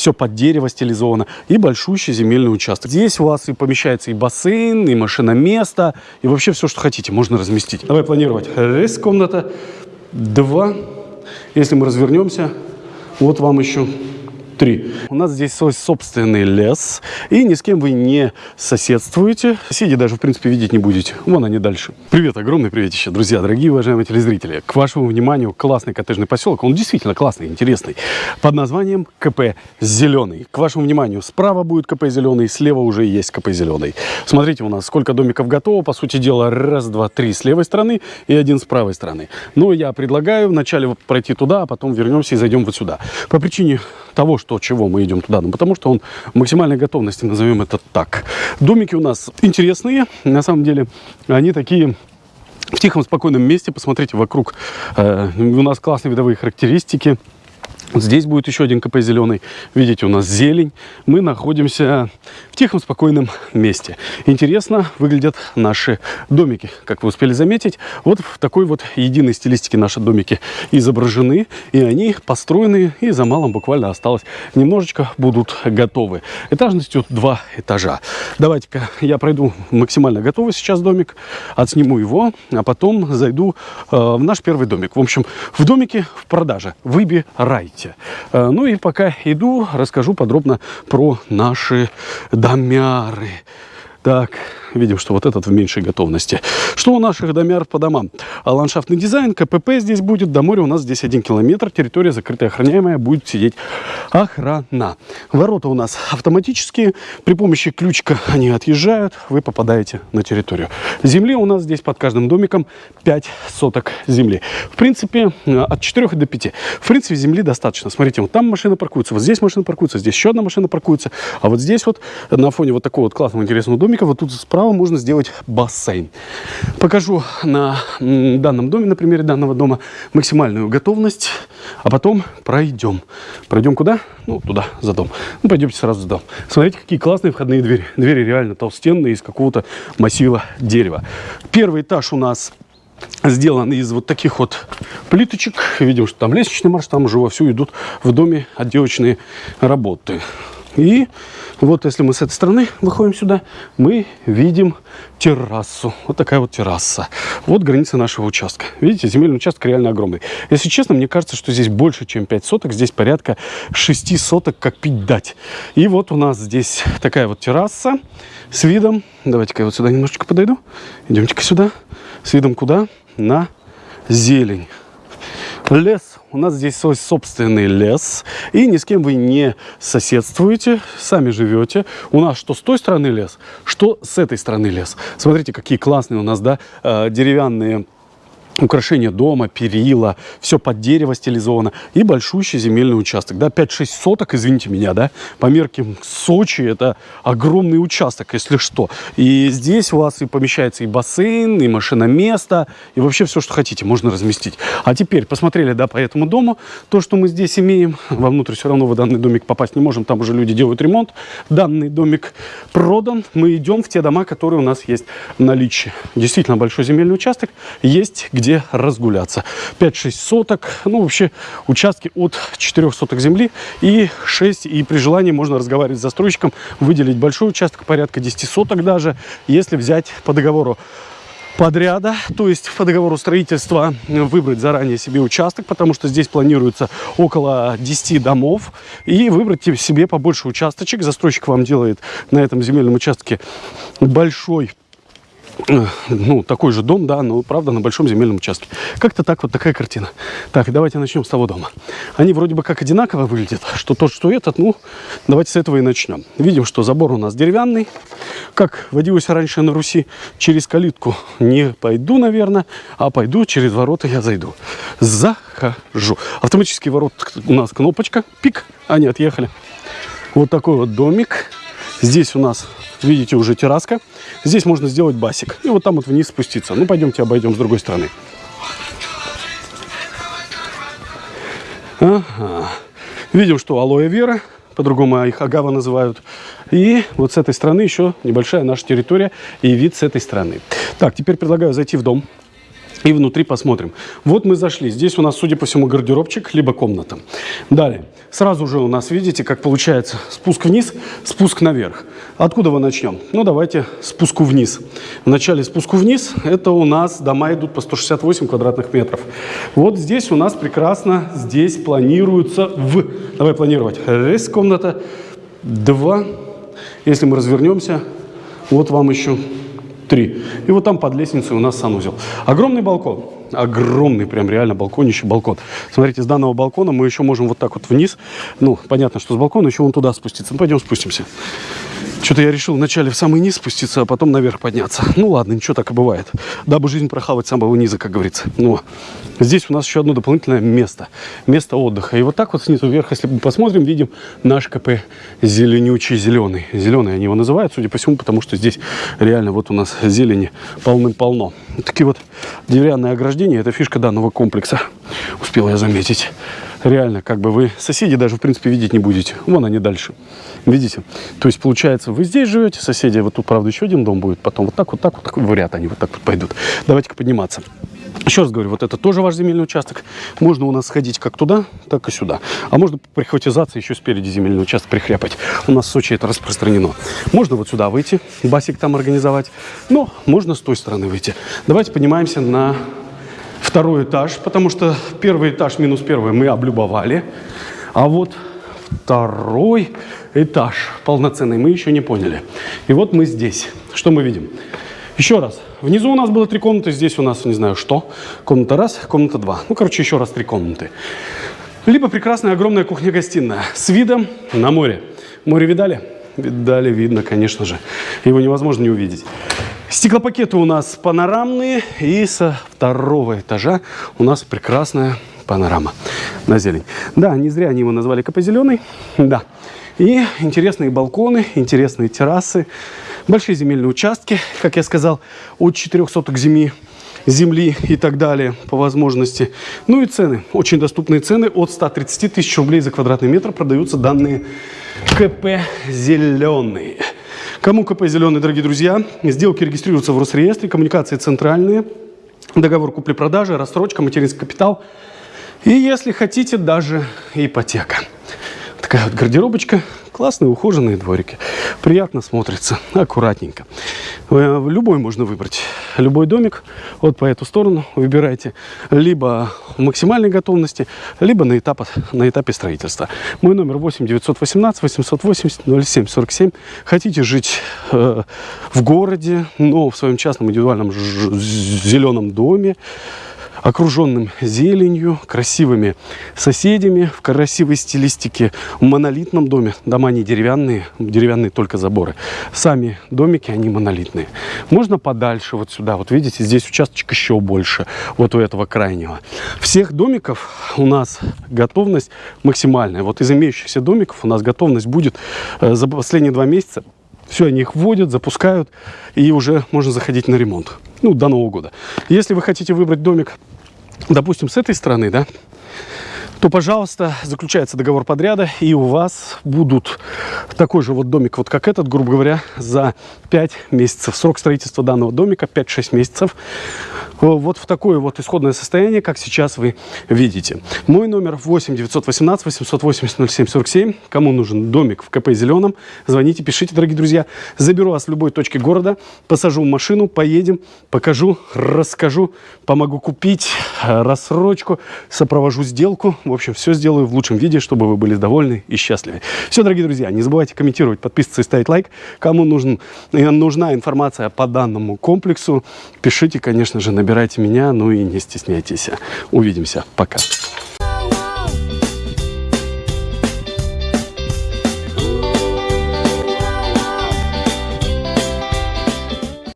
все под дерево стилизовано, и большущий земельный участок. Здесь у вас и помещается и бассейн, и машиноместо, и вообще все, что хотите, можно разместить. Давай планировать. Раз комната, два. Если мы развернемся, вот вам еще три. У нас здесь свой собственный лес, и ни с кем вы не соседствуете. Соседей даже, в принципе, видеть не будете. Вон они дальше. Привет, огромный привет еще, друзья, дорогие уважаемые телезрители. К вашему вниманию классный коттеджный поселок. Он действительно классный, интересный. Под названием КП «Зеленый». К вашему вниманию, справа будет КП «Зеленый», слева уже есть КП «Зеленый». Смотрите у нас, сколько домиков готово. По сути дела, раз, два, три с левой стороны и один с правой стороны. Но я предлагаю вначале пройти туда, а потом вернемся и зайдем вот сюда. По причине того, что чего мы идем туда, ну, потому что он максимальной готовности, назовем это так. Домики у нас интересные, на самом деле, они такие в тихом, спокойном месте. Посмотрите вокруг, э, у нас классные видовые характеристики. Здесь будет еще один КП зеленый. Видите, у нас зелень. Мы находимся в тихом, спокойном месте. Интересно выглядят наши домики. Как вы успели заметить, вот в такой вот единой стилистике наши домики изображены. И они построены, и за малым буквально осталось немножечко будут готовы. Этажностью два этажа. Давайте-ка я пройду максимально готовый сейчас домик, отсниму его, а потом зайду э, в наш первый домик. В общем, в домике в продаже. Выбирайте. Э, ну и пока иду, расскажу подробно про наши домяры. Так, видим, что вот этот в меньшей готовности. Что у наших домяр по домам? А ландшафтный дизайн, КПП здесь будет, до моря у нас здесь один километр, территория закрытая, охраняемая, будет сидеть охрана. Ворота у нас автоматические, при помощи ключика они отъезжают, вы попадаете на территорию. Земли у нас здесь под каждым домиком 5 соток земли. В принципе, от 4 до 5. В принципе, земли достаточно. Смотрите, вот там машина паркуется, вот здесь машина паркуется, здесь еще одна машина паркуется, а вот здесь вот на фоне вот такого вот классного интересного домика, вот тут справа справа можно сделать бассейн. Покажу на данном доме, на примере данного дома, максимальную готовность, а потом пройдем. Пройдем куда? Ну, туда, за дом. Ну, пойдемте сразу за дом. Смотрите, какие классные входные двери. Двери реально толстенные, из какого-то массива дерева. Первый этаж у нас сделан из вот таких вот плиточек. Видим, что там лестничный марш, там уже вовсю идут в доме отделочные работы. И вот если мы с этой стороны выходим сюда, мы видим террасу. Вот такая вот терраса. Вот граница нашего участка. Видите, земельный участок реально огромный. Если честно, мне кажется, что здесь больше, чем 5 соток. Здесь порядка 6 соток, как пить дать. И вот у нас здесь такая вот терраса с видом. Давайте-ка я вот сюда немножечко подойду. Идемте-ка сюда. С видом куда? На зелень. Лес. У нас здесь свой собственный лес. И ни с кем вы не соседствуете, сами живете. У нас что с той стороны лес, что с этой стороны лес. Смотрите, какие классные у нас, да, э, деревянные украшение дома, перила, все под дерево стилизовано и большущий земельный участок, да, 5-6 соток, извините меня, да, по меркам Сочи это огромный участок, если что. И здесь у вас и помещается и бассейн, и машиноместо, и вообще все, что хотите, можно разместить. А теперь посмотрели, да, по этому дому, то, что мы здесь имеем, вовнутрь все равно в данный домик попасть не можем, там уже люди делают ремонт, данный домик продан, мы идем в те дома, которые у нас есть в наличии. Действительно большой земельный участок, есть где где разгуляться. 5-6 соток, ну вообще участки от 4 соток земли и 6, и при желании можно разговаривать с застройщиком, выделить большой участок, порядка 10 соток даже, если взять по договору подряда, то есть по договору строительства выбрать заранее себе участок, потому что здесь планируется около 10 домов, и выбрать себе побольше участочек. Застройщик вам делает на этом земельном участке большой ну, такой же дом, да, но, правда, на большом земельном участке. Как-то так, вот такая картина. Так, давайте начнем с того дома. Они вроде бы как одинаково выглядят, что тот, что этот, ну, давайте с этого и начнем. Видим, что забор у нас деревянный, как водилось раньше на Руси. Через калитку не пойду, наверное, а пойду через ворота я зайду. Захожу. Автоматический ворот у нас кнопочка, пик, они отъехали. Вот такой вот домик. Здесь у нас видите, уже терраска. Здесь можно сделать басик. И вот там вот вниз спуститься. Ну, пойдемте обойдем с другой стороны. Ага. Видим, что алоэ вера, по-другому их агава называют. И вот с этой стороны еще небольшая наша территория и вид с этой стороны. Так, теперь предлагаю зайти в дом. И внутри посмотрим. Вот мы зашли. Здесь у нас, судя по всему, гардеробчик, либо комната. Далее. Сразу же у нас, видите, как получается спуск вниз, спуск наверх. Откуда мы начнем? Ну, давайте спуску вниз. В начале спуску вниз, это у нас дома идут по 168 квадратных метров. Вот здесь у нас прекрасно, здесь планируется в... Давай планировать. Раз комната, два. Если мы развернемся, вот вам еще три. И вот там под лестницей у нас санузел. Огромный балкон. Огромный, прям реально балконище, балкон. Смотрите, с данного балкона мы еще можем вот так вот вниз. Ну, понятно, что с балкона еще вон туда спуститься. Ну, пойдем спустимся. Что-то я решил вначале в самый низ спуститься, а потом наверх подняться. Ну ладно, ничего так и бывает. Дабы жизнь прохавать с самого низа, как говорится. Но здесь у нас еще одно дополнительное место. Место отдыха. И вот так вот снизу вверх, если мы посмотрим, видим наш КП зеленючий зеленый. Зеленый они его называют, судя по всему, потому что здесь реально вот у нас зелени полным-полно. Такие вот деревянные ограждения, это фишка данного комплекса. Успел я заметить реально, как бы вы соседи даже, в принципе, видеть не будете. Вон они дальше. Видите? То есть, получается, вы здесь живете, соседи, вот тут, правда, еще один дом будет, потом вот так, вот так, вот так, в ряд они вот так вот пойдут. Давайте-ка подниматься. Еще раз говорю, вот это тоже ваш земельный участок. Можно у нас сходить как туда, так и сюда. А можно прихватизация еще спереди земельный участок прихряпать. У нас в Сочи это распространено. Можно вот сюда выйти, басик там организовать. Но можно с той стороны выйти. Давайте поднимаемся на второй этаж, потому что первый этаж минус первый мы облюбовали. А вот второй этаж полноценный мы еще не поняли. И вот мы здесь. Что мы видим? Еще раз. Внизу у нас было три комнаты, здесь у нас не знаю что. Комната раз, комната два. Ну, короче, еще раз три комнаты. Либо прекрасная огромная кухня-гостиная с видом на море. Море видали? Видали, видно, конечно же. Его невозможно не увидеть. Стеклопакеты у нас панорамные. И со второго этажа у нас прекрасная панорама на зелень. Да, не зря они его назвали КП зеленый. Да. И интересные балконы, интересные террасы, большие земельные участки, как я сказал, от 4 соток земли, земли и так далее по возможности. Ну и цены, очень доступные цены, от 130 тысяч рублей за квадратный метр продаются данные КП «Зеленый». Кому КП «Зеленый», дорогие друзья, сделки регистрируются в Росреестре, коммуникации центральные, договор купли-продажи, рассрочка, материнский капитал и, если хотите, даже ипотека. Такая вот гардеробочка, классные ухоженные дворики. Приятно смотрится, аккуратненько. Э, любой можно выбрать. Любой домик. Вот по эту сторону выбирайте. Либо в максимальной готовности, либо на, этап, на этапе строительства. Мой номер 8 918 880 07 47. Хотите жить э, в городе, но в своем частном индивидуальном зеленом доме, окруженным зеленью, красивыми соседями, в красивой стилистике, в монолитном доме. Дома не деревянные, деревянные только заборы. Сами домики, они монолитные. Можно подальше вот сюда. Вот видите, здесь участочек еще больше, вот у этого крайнего. Всех домиков у нас готовность максимальная. Вот из имеющихся домиков у нас готовность будет э, за последние два месяца все, они их вводят, запускают, и уже можно заходить на ремонт. Ну, до Нового года. Если вы хотите выбрать домик, допустим, с этой стороны, да, то, пожалуйста, заключается договор подряда, и у вас будут такой же вот домик, вот как этот, грубо говоря, за 5 месяцев. Срок строительства данного домика 5-6 месяцев. Вот в такое вот исходное состояние, как сейчас вы видите. Мой номер 8 918 880 07 47. Кому нужен домик в КП Зеленом, звоните, пишите, дорогие друзья. Заберу вас в любой точке города, посажу машину, поедем, покажу, расскажу, помогу купить рассрочку, сопровожу сделку. В общем, все сделаю в лучшем виде, чтобы вы были довольны и счастливы. Все, дорогие друзья, не забывайте комментировать, подписываться и ставить лайк. Кому нужен, э, нужна информация по данному комплексу, пишите, конечно же, набирайте меня, ну и не стесняйтесь. Увидимся. Пока.